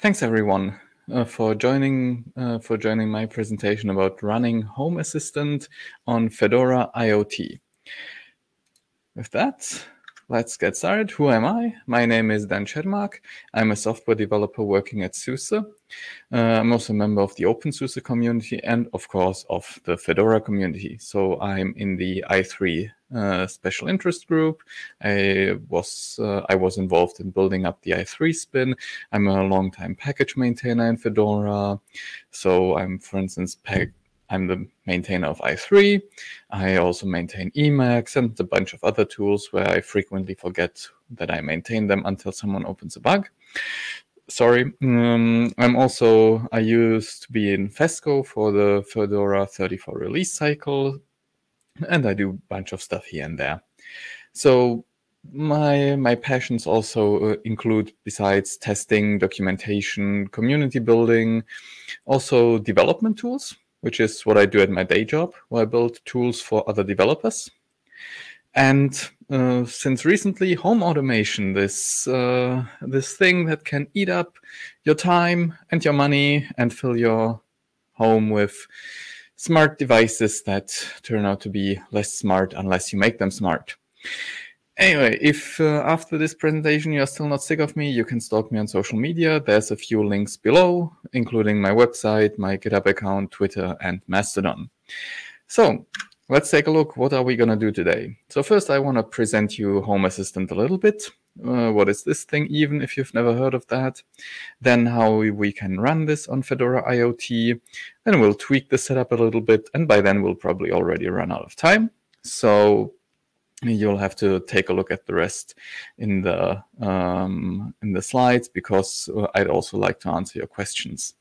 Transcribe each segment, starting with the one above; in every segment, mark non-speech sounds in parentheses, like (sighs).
Thanks everyone uh, for joining uh, for joining my presentation about running Home Assistant on Fedora IoT. With that, let's get started. Who am I? My name is Dan Czermak. I'm a software developer working at SUSE. Uh, I'm also a member of the OpenSUSE community and of course of the Fedora community. So I'm in the i3 uh, special interest group. I was uh, I was involved in building up the i3 spin. I'm a long-time package maintainer in Fedora. So I'm, for instance, I'm the maintainer of i3. I also maintain Emacs and a bunch of other tools where I frequently forget that I maintain them until someone opens a bug. Sorry. Um, I'm also, I used to be in FESCo for the Fedora 34 release cycle and I do a bunch of stuff here and there. So my my passions also uh, include besides testing, documentation, community building, also development tools, which is what I do at my day job, where I build tools for other developers. And uh, since recently, home automation, this uh, this thing that can eat up your time and your money and fill your home with smart devices that turn out to be less smart unless you make them smart. Anyway, if uh, after this presentation you're still not sick of me, you can stalk me on social media. There's a few links below, including my website, my GitHub account, Twitter, and Mastodon. So let's take a look. What are we going to do today? So first, I want to present you Home Assistant a little bit. Uh, what is this thing, even if you've never heard of that? Then how we can run this on Fedora IoT. Then we'll tweak the setup a little bit. And by then, we'll probably already run out of time. So you'll have to take a look at the rest in the um, in the slides because uh, I'd also like to answer your questions.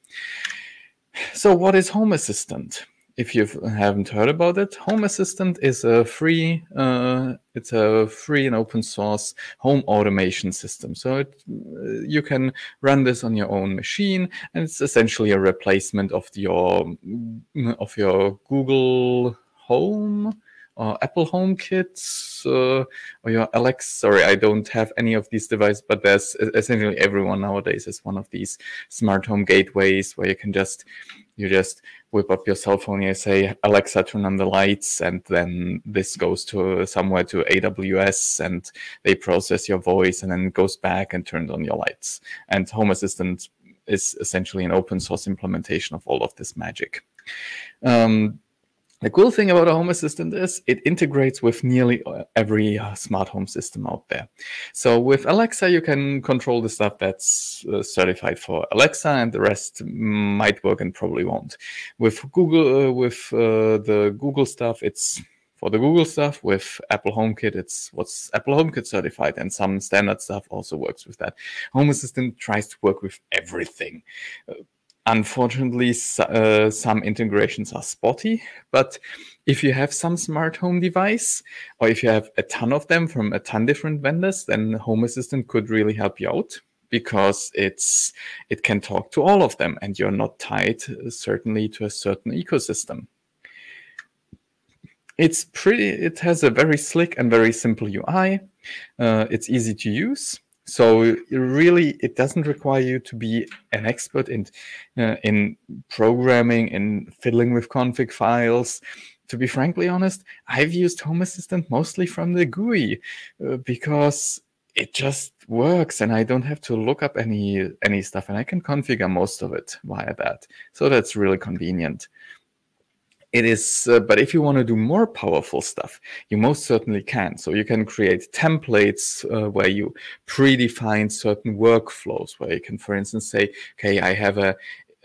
So what is Home Assistant? if you haven't heard about it, Home Assistant is a free, uh, it's a free and open source home automation system. So it, uh, you can run this on your own machine, and it's essentially a replacement of your of your Google Home or Apple HomeKit uh, or your Alexa. Sorry, I don't have any of these devices, but there's essentially everyone nowadays is one of these smart home gateways where you can just you just whip up your cell phone, you say, Alexa, turn on the lights, and then this goes to somewhere to AWS and they process your voice and then goes back and turns on your lights. And Home Assistant is essentially an open source implementation of all of this magic. Um, the cool thing about a Home Assistant is it integrates with nearly every smart home system out there. So with Alexa, you can control the stuff that's uh, certified for Alexa, and the rest might work and probably won't. With Google, uh, with uh, the Google stuff, it's for the Google stuff. With Apple HomeKit, it's what's Apple HomeKit certified, and some standard stuff also works with that. Home Assistant tries to work with everything. Uh, Unfortunately, uh, some integrations are spotty, but if you have some smart home device, or if you have a ton of them from a ton different vendors, then Home Assistant could really help you out because it's it can talk to all of them, and you're not tied uh, certainly to a certain ecosystem. It's pretty. It has a very slick and very simple UI. Uh, it's easy to use so really, it doesn't require you to be an expert in uh, in programming and fiddling with config files. To be frankly honest, I've used Home Assistant mostly from the GUI uh, because it just works and I don't have to look up any any stuff and I can configure most of it via that. So that's really convenient it is uh, but if you want to do more powerful stuff you most certainly can. So you can create templates uh, where you predefine certain workflows where you can for instance say okay i have a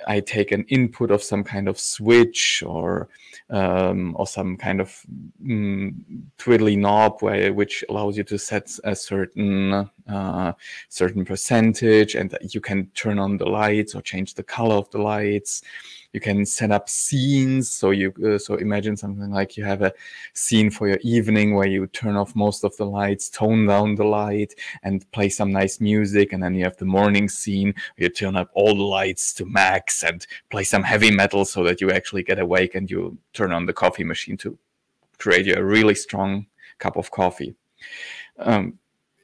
I take an input of some kind of switch or um, or some kind of mm, twiddly knob where which allows you to set a certain uh, certain percentage, and you can turn on the lights or change the color of the lights you can set up scenes so you uh, so imagine something like you have a scene for your evening where you turn off most of the lights tone down the light and play some nice music and then you have the morning scene where you turn up all the lights to max and play some heavy metal so that you actually get awake and you turn on the coffee machine to create you a really strong cup of coffee um,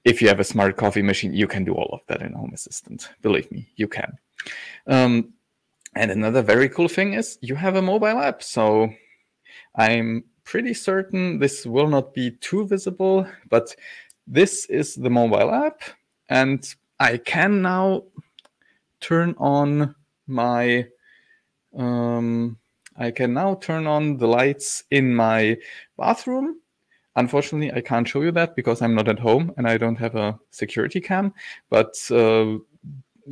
if you have a smart coffee machine, you can do all of that in Home Assistant. Believe me, you can. Um, and another very cool thing is you have a mobile app. So I'm pretty certain this will not be too visible, but this is the mobile app. And I can now turn on my um, I can now turn on the lights in my bathroom. Unfortunately, I can't show you that because I'm not at home and I don't have a security cam. But uh,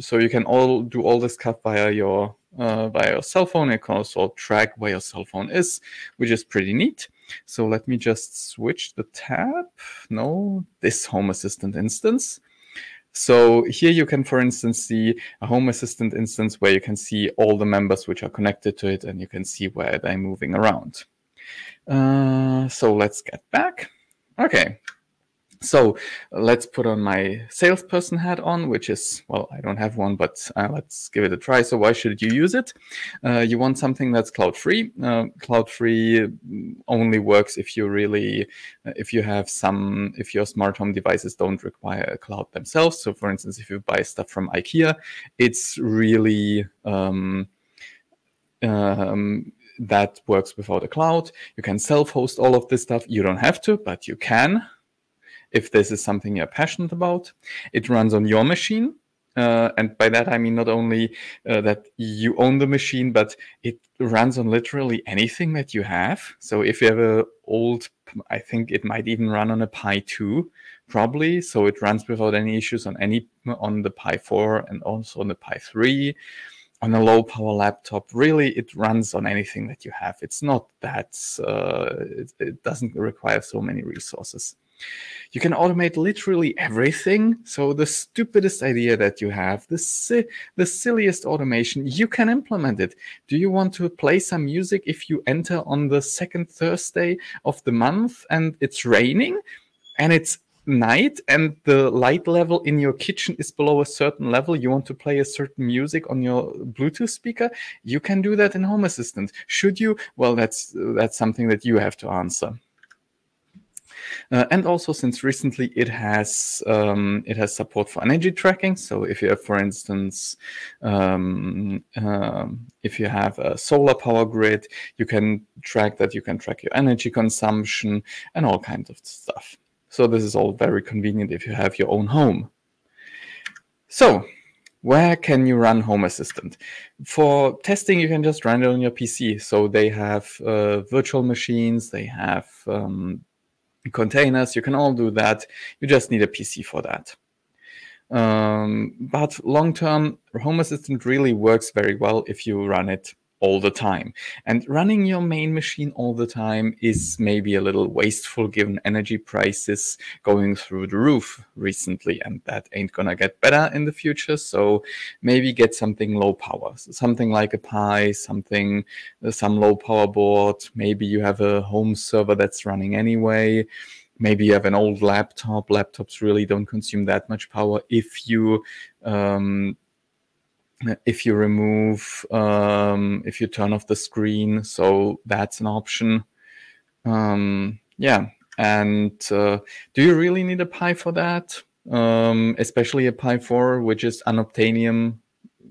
so you can all do all this stuff via your uh, via your cell phone. You can also track where your cell phone is, which is pretty neat. So let me just switch the tab. No, this Home Assistant instance. So here you can, for instance, see a Home Assistant instance where you can see all the members which are connected to it and you can see where they're moving around. Uh, so let's get back. Okay, so let's put on my salesperson hat on, which is, well, I don't have one, but uh, let's give it a try. So why should you use it? Uh, you want something that's cloud free. Uh, cloud free only works if you really, uh, if you have some, if your smart home devices don't require a cloud themselves. So for instance, if you buy stuff from IKEA, it's really, um, um, that works without a cloud. You can self-host all of this stuff. You don't have to, but you can if this is something you're passionate about. It runs on your machine. Uh, and by that, I mean not only uh, that you own the machine, but it runs on literally anything that you have. So if you have a old, I think it might even run on a Pi 2, probably. So it runs without any issues on any on the Pi 4 and also on the Pi 3 on a low power laptop really it runs on anything that you have it's not that uh, it, it, doesn't require so many resources you can automate literally everything. So the stupidest idea that you have, the, si the silliest automation, you can implement it. Do you want to play some music if you enter on the second Thursday of the month and it's raining and it's night and the light level in your kitchen is below a certain level you want to play a certain music on your bluetooth speaker you can do that in home assistant should you well that's that's something that you have to answer uh, and also since recently it has um, it has support for energy tracking. So if you have, for instance, um, um, if you have a solar power grid, you can track that. You can track your energy consumption and all kinds of stuff. So this is all very convenient if you have your own home. So where can you run Home Assistant? For testing, you can just run it on your PC. So they have uh, virtual machines, they have um, containers. You can all do that. You just need a PC for that. Um, but long term, Home Assistant really works very well if you run it all the time. And running your main machine all the time is maybe a little wasteful given energy prices going through the roof recently, and that ain't gonna get better in the future. So maybe get something low power, so something like a Pi, something, uh, some low power board. Maybe you have a home server that's running anyway. Maybe you have an old laptop. Laptops really don't consume that much power if you um, if you remove um, if you turn off the screen. So that's an option. Um, yeah and uh, do you really need a pi for that? Um, especially a pi 4 which is unobtainium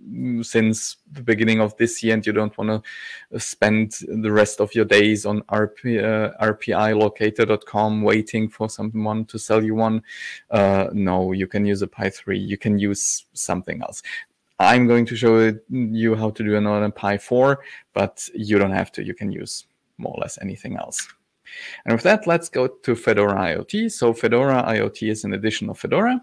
mm, since the beginning of this year and you don't want to spend the rest of your days on RP, uh, rpilocator.com waiting for someone to sell you one. Uh, no you can use a pi 3 you can use something else I'm going to show you how to do another Pi 4, but you don't have to. You can use more or less anything else. And with that, let's go to Fedora IoT. So Fedora IoT is an addition of Fedora,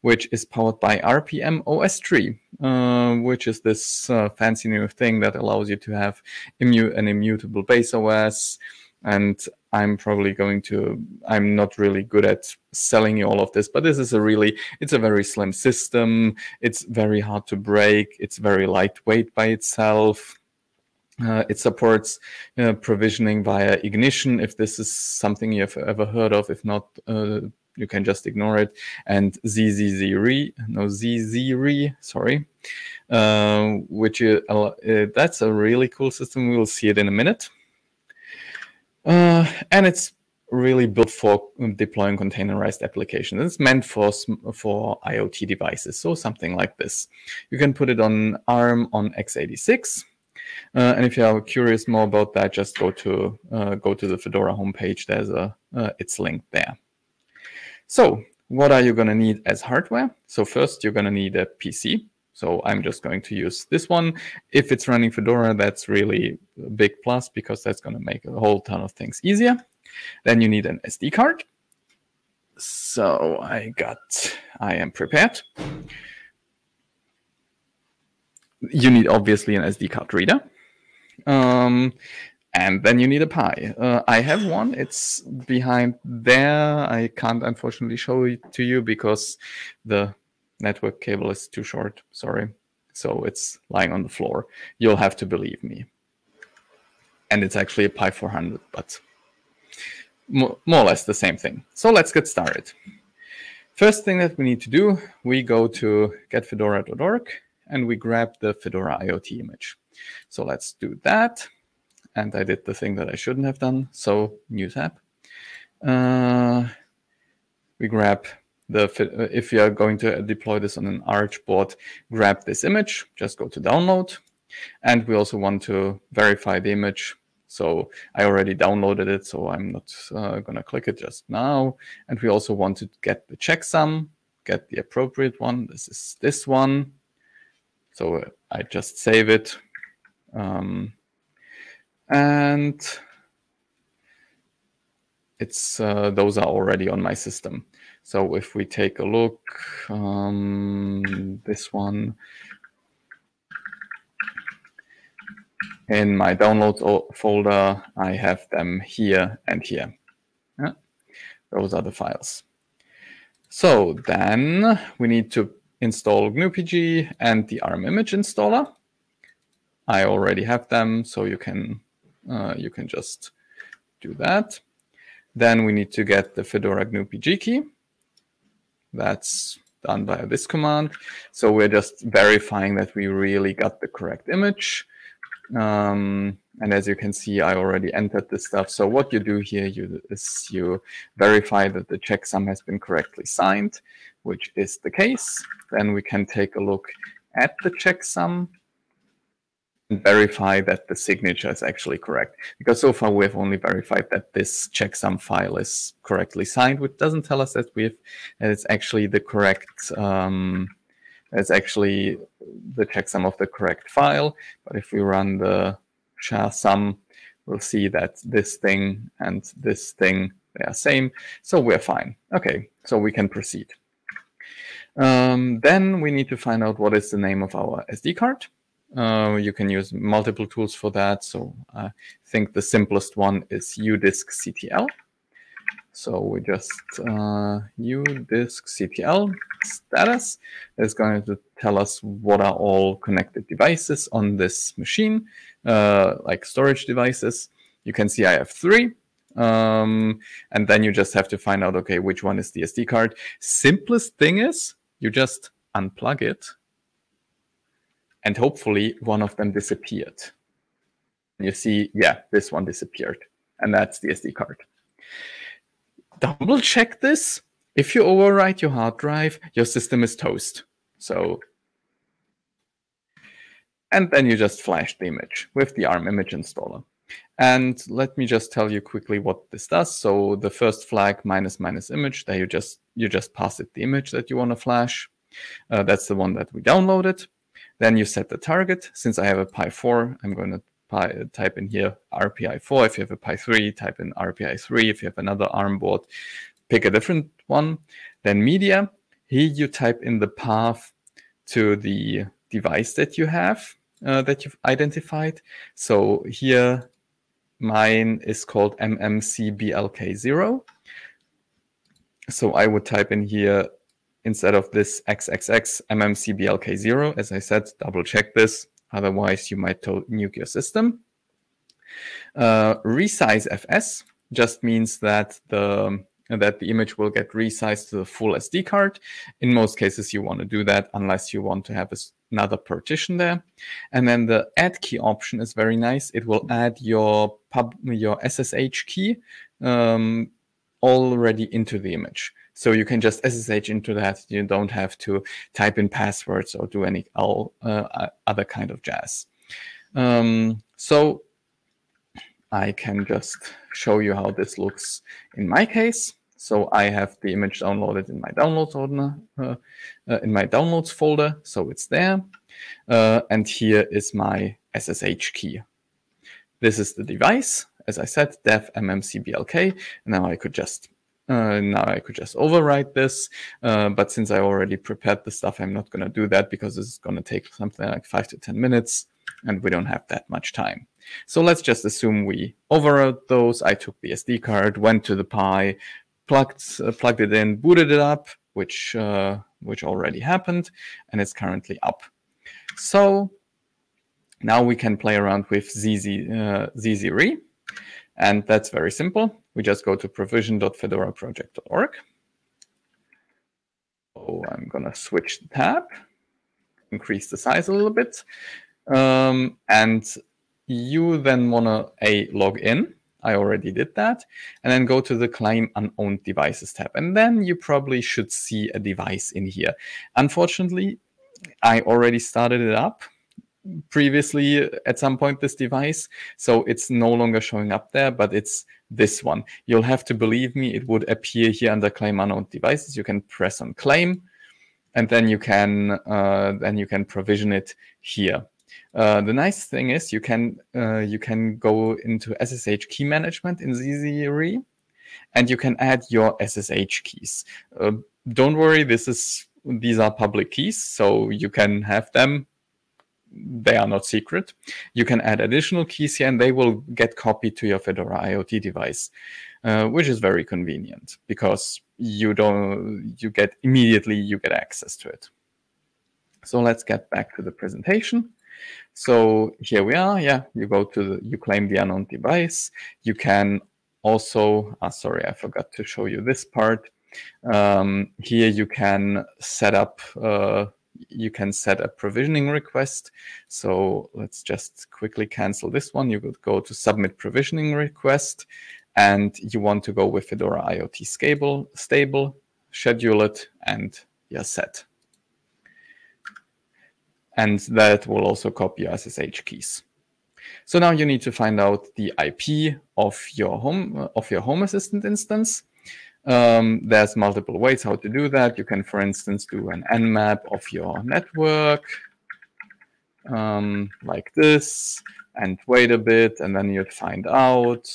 which is powered by rpm-ostree, uh, which is this uh, fancy new thing that allows you to have immu an immutable base OS, and I'm probably going to, I'm not really good at selling you all of this, but this is a really, it's a very slim system. It's very hard to break. It's very lightweight by itself. Uh, it supports uh, provisioning via Ignition if this is something you've ever heard of. If not, uh, you can just ignore it. And ZZZRE, no Zezere, sorry, uh, which uh, that's a really cool system. We'll see it in a minute. Uh, and it's really built for deploying containerized applications. It's meant for for IoT devices, so something like this. You can put it on ARM on x86. Uh, and if you are curious more about that, just go to uh, go to the Fedora homepage. There's a uh, it's linked there. So what are you going to need as hardware? So first, you're going to need a PC. So I'm just going to use this one. If it's running Fedora, that's really a big plus because that's going to make a whole ton of things easier. Then you need an SD card. So I got, I am prepared. You need obviously an SD card reader. Um, and then you need a Pi. Uh, I have one. It's behind there. I can't unfortunately show it to you because the network cable is too short. Sorry. So it's lying on the floor. You'll have to believe me. And it's actually a Pi 400, but more or less the same thing. So let's get started. First thing that we need to do, we go to getfedora.org and we grab the Fedora IoT image. So let's do that. And I did the thing that I shouldn't have done. So new tab. Uh, we grab the if you are going to deploy this on an Arch board, grab this image, just go to download. And we also want to verify the image so I already downloaded it, so I'm not uh, going to click it just now. And we also want to get the checksum, get the appropriate one. This is this one. So I just save it. Um, and it's uh, those are already on my system. So if we take a look, um, this one, in my downloads folder, I have them here and here. Yeah. Those are the files. So then we need to install GnuPG and the ARM image installer. I already have them, so you can uh, you can just do that. Then we need to get the Fedora GnuPG key. That's done by this command. So we're just verifying that we really got the correct image. Um, and as you can see, I already entered this stuff. So what you do here you, is you verify that the checksum has been correctly signed, which is the case. Then we can take a look at the checksum verify that the signature is actually correct. Because so far we have only verified that this checksum file is correctly signed, which doesn't tell us that we've that it's actually the correct um, it's actually the checksum of the correct file. But if we run the SHA sum, we'll see that this thing and this thing, they are same. So we're fine. Okay, so we can proceed. Um, then we need to find out what is the name of our SD card. Uh, you can use multiple tools for that. So I think the simplest one is udisksctl. So we just uh, udisksctl status is going to tell us what are all connected devices on this machine, uh, like storage devices. You can see I have three. Um, and then you just have to find out, okay, which one is the SD card. Simplest thing is you just unplug it and hopefully one of them disappeared. You see, yeah, this one disappeared and that's the SD card double check this. If you overwrite your hard drive, your system is toast. So, and then you just flash the image with the ARM image installer. And let me just tell you quickly what this does. So the first flag minus minus image, there you just you just pass it the image that you want to flash. Uh, that's the one that we downloaded. Then you set the target. Since I have a Pi 4, I'm going to type in here RPI 4. If you have a Pi 3, type in RPI 3. If you have another ARM board, pick a different one. Then media. Here you type in the path to the device that you have, uh, that you've identified. So here, mine is called MMCBLK0. So I would type in here, instead of this XXX, MMCBLK0. As I said, double check this Otherwise, you might nuke your system. Uh, resize FS just means that the that the image will get resized to the full SD card. In most cases, you want to do that unless you want to have another partition there. And then the add key option is very nice. It will add your pub your SSH key um, already into the image. So you can just SSH into that. You don't have to type in passwords or do any all, uh, other kind of jazz. Um, so I can just show you how this looks in my case. So I have the image downloaded in my downloads folder, uh, uh, in my downloads folder. So it's there. Uh, and here is my SSH key. This is the device. As I said, dev mmcblk. Now I could just uh, now I could just overwrite this, uh, but since I already prepared the stuff, I'm not going to do that because it's going to take something like five to 10 minutes and we don't have that much time. So let's just assume we overwrote those. I took the SD card, went to the Pi, plugged, uh, plugged it in, booted it up, which, uh, which already happened, and it's currently up. So now we can play around with ZZ, uh, Zezere. And that's very simple. We just go to provision.fedoraproject.org. So I'm going to switch the tab, increase the size a little bit. Um, and you then want to a log in. I already did that. And then go to the claim unowned devices tab. And then you probably should see a device in here. Unfortunately, I already started it up previously at some point this device. So it's no longer showing up there, but it's this one. You'll have to believe me, it would appear here under claim unknown devices. You can press on claim and then you can uh, then you can provision it here. Uh, the nice thing is you can uh, you can go into SSH key management in Zezere and you can add your SSH keys. Uh, don't worry, this is these are public keys, so you can have them they are not secret. You can add additional keys here and they will get copied to your Fedora IoT device, uh, which is very convenient because you don't, you get immediately, you get access to it. So let's get back to the presentation. So here we are. Yeah, you go to the, you claim the unknown device. You can also, ah, sorry, I forgot to show you this part. Um, here you can set up uh, you can set a provisioning request. So let's just quickly cancel this one. You could go to submit provisioning request and you want to go with Fedora IoT stable, stable schedule it, and you're set. And that will also copy SSH keys. So now you need to find out the IP of your home of your Home Assistant instance. Um, there's multiple ways how to do that. You can, for instance, do an nmap of your network um, like this and wait a bit, and then you'd find out,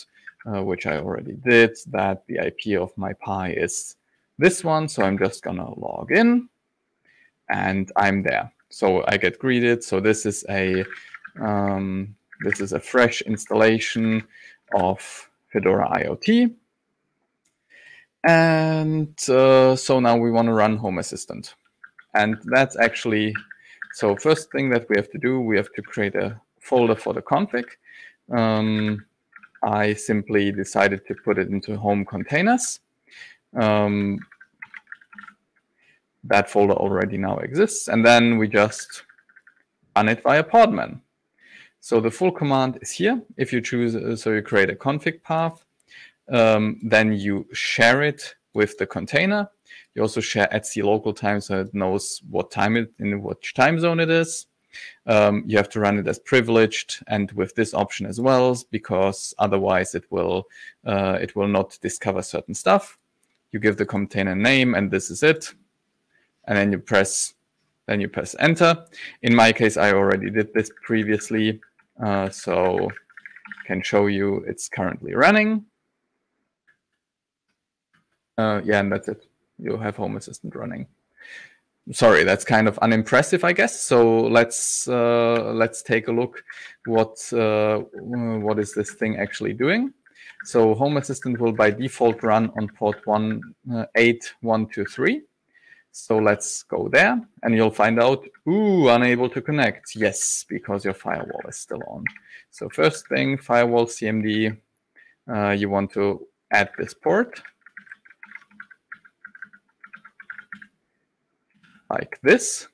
uh, which I already did, that the IP of my Pi is this one. So I'm just going to log in and I'm there. So I get greeted. So this is a um, this is a fresh installation of Fedora IoT. And uh, so now we want to run Home Assistant. And that's actually, so first thing that we have to do, we have to create a folder for the config. Um, I simply decided to put it into home containers. Um, that folder already now exists. And then we just run it via Podman. So the full command is here. If you choose, uh, so you create a config path, um, then you share it with the container. You also share etc local time so it knows what time it in which time zone it is. Um, you have to run it as privileged and with this option as well, because otherwise it will uh, it will not discover certain stuff. You give the container name and this is it. And then you press then you press enter. In my case, I already did this previously, uh, so can show you it's currently running. Uh, yeah, and that's it. You'll have Home Assistant running. Sorry, that's kind of unimpressive, I guess. So let's uh, let's take a look. What uh, what is this thing actually doing? So Home Assistant will by default run on port one uh, eight one two three. So let's go there, and you'll find out. Ooh, unable to connect. Yes, because your firewall is still on. So first thing, firewall CMD. Uh, you want to add this port like this.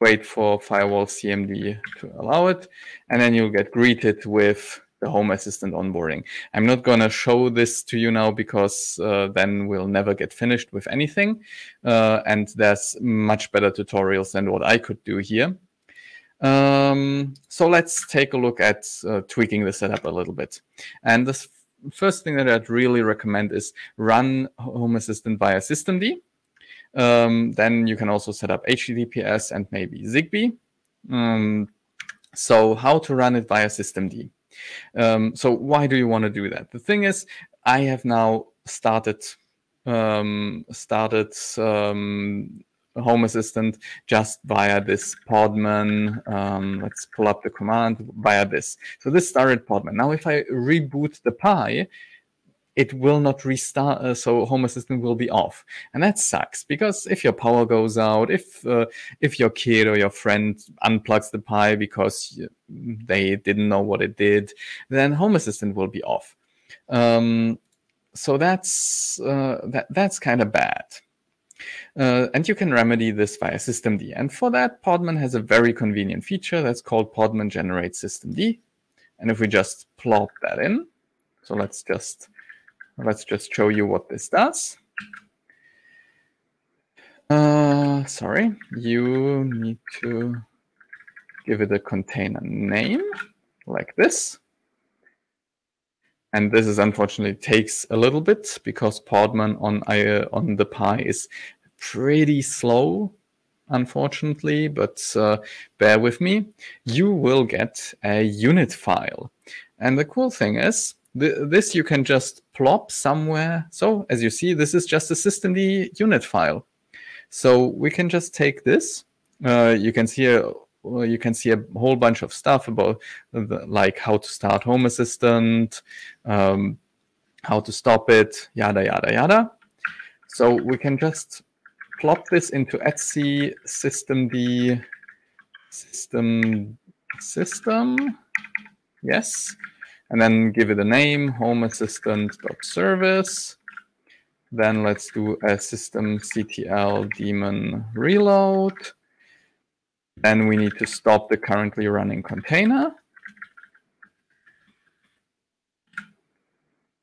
Wait for firewall CMD to allow it. And then you'll get greeted with the Home Assistant onboarding. I'm not going to show this to you now because uh, then we'll never get finished with anything. Uh, and there's much better tutorials than what I could do here. Um, so let's take a look at uh, tweaking the setup a little bit. And the first thing that I'd really recommend is run Home Assistant via systemd. Um, then you can also set up HTTPS and maybe Zigbee. Um, so how to run it via systemd. Um, so why do you want to do that? The thing is, I have now started um, started um, Home Assistant just via this Podman. Um, let's pull up the command via this. So this started Podman. Now, if I reboot the Pi, it will not restart. Uh, so Home Assistant will be off, and that sucks because if your power goes out, if uh, if your kid or your friend unplugs the Pi because they didn't know what it did, then Home Assistant will be off. Um, so that's uh, that that's kind of bad. Uh, and you can remedy this via systemd. And for that, Podman has a very convenient feature that's called Podman generate systemd. And if we just plop that in, so let's just let's just show you what this does. Uh, sorry, you need to give it a container name like this. And this is unfortunately takes a little bit because Podman on uh, on the Pi is pretty slow, unfortunately, but uh, bear with me. You will get a unit file. And the cool thing is, th this you can just plop somewhere. So as you see, this is just a systemd unit file. So we can just take this. Uh, you can see a, you can see a whole bunch of stuff about the, like how to start Home Assistant, um, how to stop it, yada yada yada. So we can just plop this into etc systemd system system yes and then give it a name home assistant.service then let's do a systemctl daemon reload then we need to stop the currently running container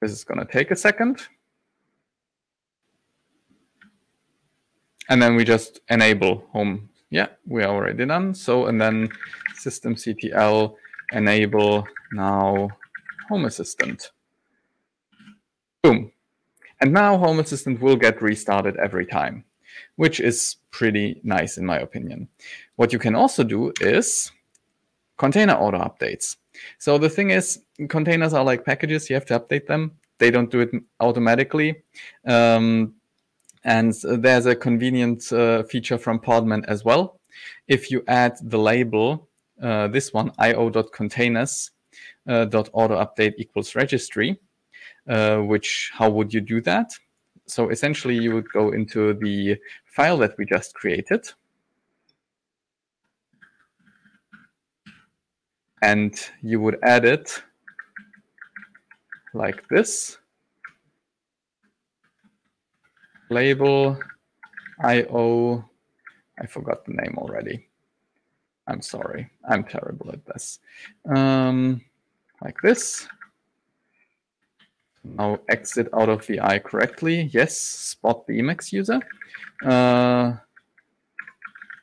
this is going to take a second and then we just enable home. Yeah, we are already done. So, and then systemctl enable now Home Assistant. Boom. And now Home Assistant will get restarted every time, which is pretty nice in my opinion. What you can also do is container auto updates. So the thing is, containers are like packages. You have to update them. They don't do it automatically. Um, and there's a convenient uh, feature from Podman as well. If you add the label, uh, this one, io.containers uh, dot auto update equals registry, uh, which how would you do that? So essentially you would go into the file that we just created. And you would add it like this. label IO. I forgot the name already. I'm sorry. I'm terrible at this. Um, like this. Now exit out of the VI correctly. Yes, spot the Emacs user. Uh,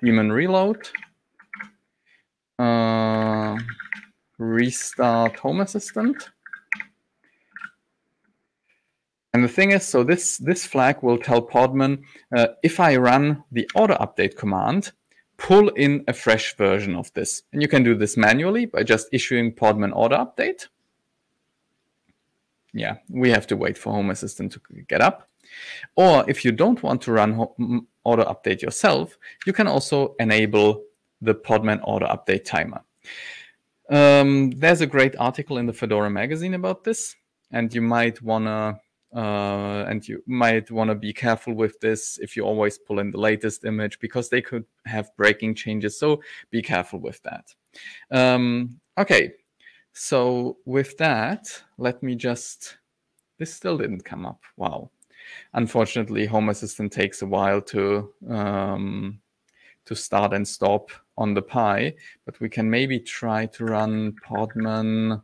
daemon reload. Uh, restart Home Assistant. And the thing is, so this, this flag will tell Podman, uh, if I run the auto update command, pull in a fresh version of this. And you can do this manually by just issuing Podman auto update. Yeah, we have to wait for Home Assistant to get up. Or if you don't want to run auto update yourself, you can also enable the Podman auto update timer. Um, there's a great article in the Fedora magazine about this, and you might want to uh, and you might want to be careful with this if you always pull in the latest image because they could have breaking changes. So be careful with that. Um, okay, so with that, let me just, this still didn't come up. Wow. Unfortunately, Home Assistant takes a while to um, to start and stop on the Pi, but we can maybe try to run Podman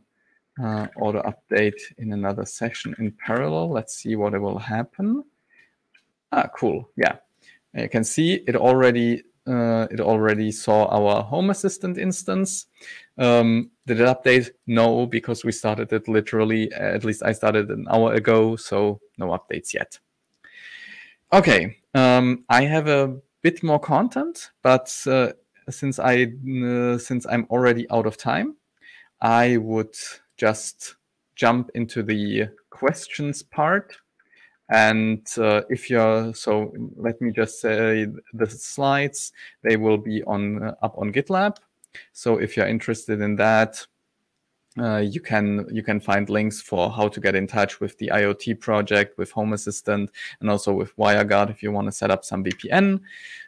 uh, auto update in another session in parallel. Let's see what it will happen. Ah, cool. Yeah, you can see it already. Uh, it already saw our Home Assistant instance. Um, did it update? No, because we started it literally. At least I started an hour ago, so no updates yet. Okay, um, I have a bit more content, but uh, since I uh, since I'm already out of time, I would just jump into the questions part. And uh, if you're so, let me just say the slides they will be on uh, up on GitLab. So if you're interested in that, uh, you can you can find links for how to get in touch with the IoT project, with Home Assistant, and also with WireGuard if you want to set up some VPN.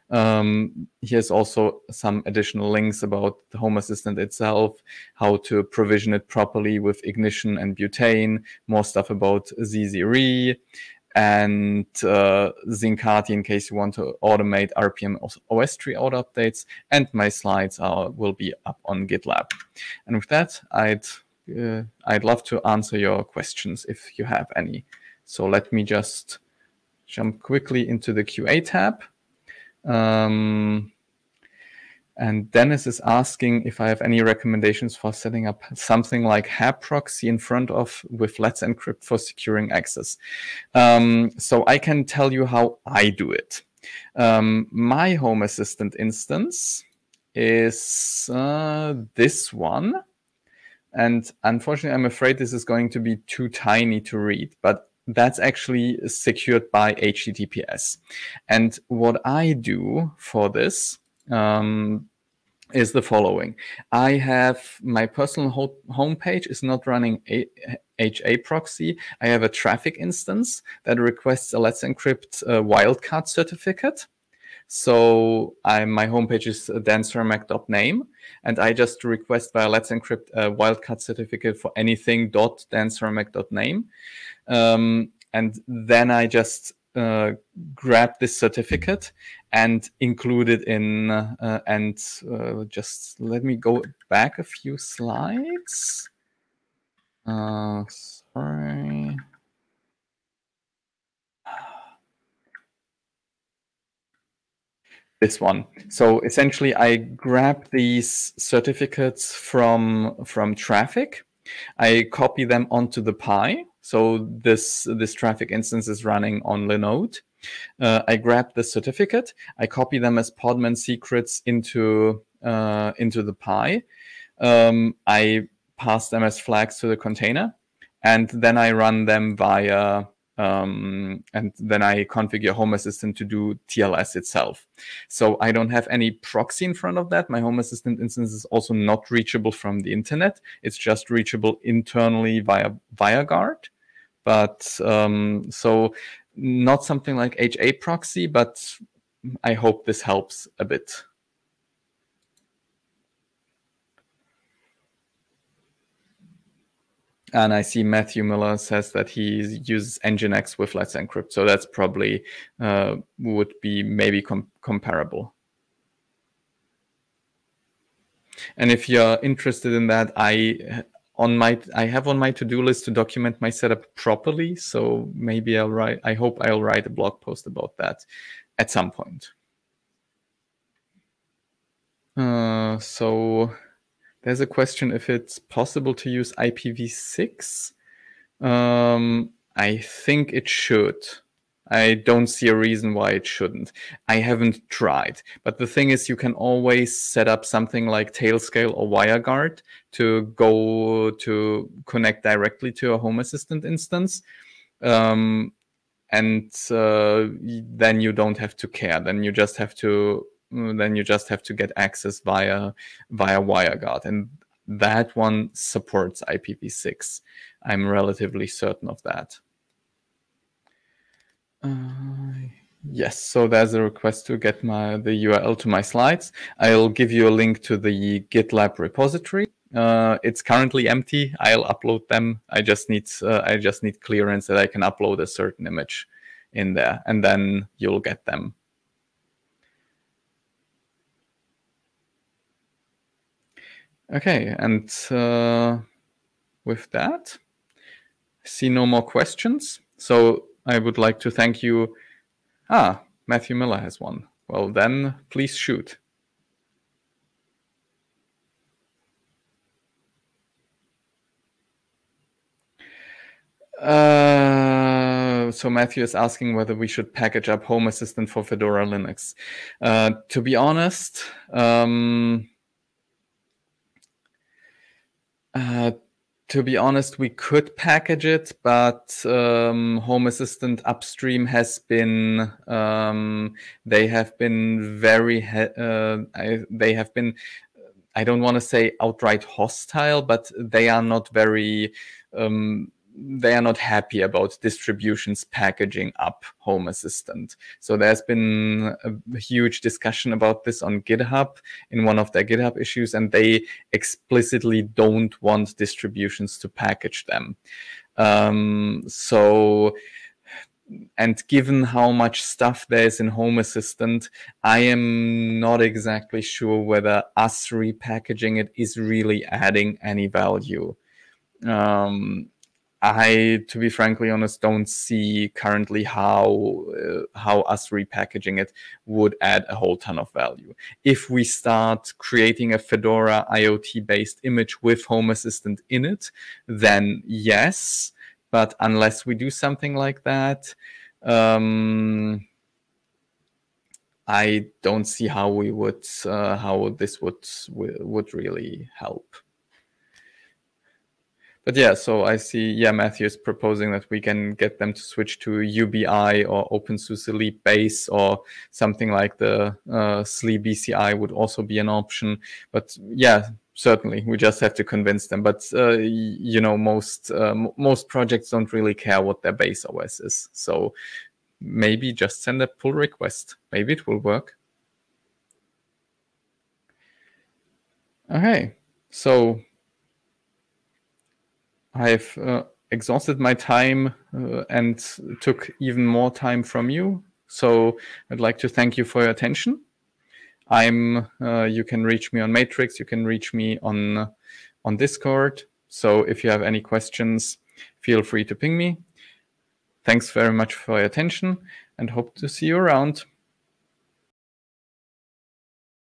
Um, here's also some additional links about the Home Assistant itself, how to provision it properly with Ignition and Butane, more stuff about Zezere, and uh, Zincati in case you want to automate RPM OS tree auto updates. And my slides are, will be up on GitLab. And with that, I'd uh, I'd love to answer your questions if you have any. So let me just jump quickly into the QA tab. Um, and Dennis is asking if I have any recommendations for setting up something like HAProxy in front of with Let's Encrypt for securing access. Um, so I can tell you how I do it. Um, my Home Assistant instance is uh, this one. And unfortunately, I'm afraid this is going to be too tiny to read, but that's actually secured by HTTPS. And what I do for this um, is the following. I have my personal ho homepage is not running a HA proxy. I have a Traefik instance that requests a Let's Encrypt uh, wildcard certificate. So I, my homepage is dancermak.name, and I just request via Let's Encrypt a wildcard certificate for anything dot dancermak.name. Um, and then I just uh, grab this certificate and include it in uh, and uh, just let me go back a few slides. Uh, sorry. (sighs) This one. So essentially, I grab these certificates from from Traefik. I copy them onto the Pi so this, this Traefik instance is running on Linode. Uh, I grab the certificate, I copy them as Podman secrets into, uh, into the Pi. Um, I pass them as flags to the container, and then I run them via um, and then I configure Home Assistant to do TLS itself. So I don't have any proxy in front of that. My Home Assistant instance is also not reachable from the internet. It's just reachable internally via WireGuard. But um, so not something like HA proxy, but I hope this helps a bit. And I see Matthew Miller says that he uses Nginx with Let's Encrypt. So that's probably uh, would be maybe com comparable. And if you're interested in that, I on my I have on my to-do list to document my setup properly. So maybe I'll write I hope I'll write a blog post about that at some point. Uh, so there's a question if it's possible to use IPv6. Um, I think it should. I don't see a reason why it shouldn't. I haven't tried. But the thing is, you can always set up something like Tailscale or WireGuard to go to connect directly to a Home Assistant instance. Um, and uh, then you don't have to care. Then you just have to then you just have to get access via via WireGuard, and that one supports IPv6. I'm relatively certain of that. Uh, yes, so there's a request to get my the URL to my slides. I'll give you a link to the GitLab repository. Uh, it's currently empty. I'll upload them. I just need uh, I just need clearance that I can upload a certain image in there, and then you'll get them. Okay, and uh, with that, see no more questions. So I would like to thank you. Ah, Matthew Miller has one. Well, then please shoot. Uh, so Matthew is asking whether we should package up Home Assistant for Fedora Linux. Uh, to be honest, um, uh, to be honest, we could package it, but um, Home Assistant upstream has been um, they have been very uh, I, they have been I don't want to say outright hostile, but they are not very um, they are not happy about distributions packaging up Home Assistant. So there's been a huge discussion about this on GitHub in one of their GitHub issues, and they explicitly don't want distributions to package them. Um, so and given how much stuff there is in Home Assistant, I am not exactly sure whether us repackaging it is really adding any value. Um, I, to be frankly honest, don't see currently how uh, how us repackaging it would add a whole ton of value. If we start creating a Fedora IoT-based image with Home Assistant in it, then yes. But unless we do something like that, um, I don't see how we would uh, how this would would really help but yeah, so I see, yeah, Matthew is proposing that we can get them to switch to UBI or OpenSUSE Leap Base or something like the uh, SLE BCI would also be an option. But yeah, certainly, we just have to convince them. But uh, you know, most uh, most projects don't really care what their base OS is. So maybe just send a pull request. Maybe it will work. Okay, so I've uh, exhausted my time uh, and took even more time from you. So I'd like to thank you for your attention. I'm. Uh, you can reach me on Matrix. You can reach me on on Discord. So if you have any questions, feel free to ping me. Thanks very much for your attention and hope to see you around.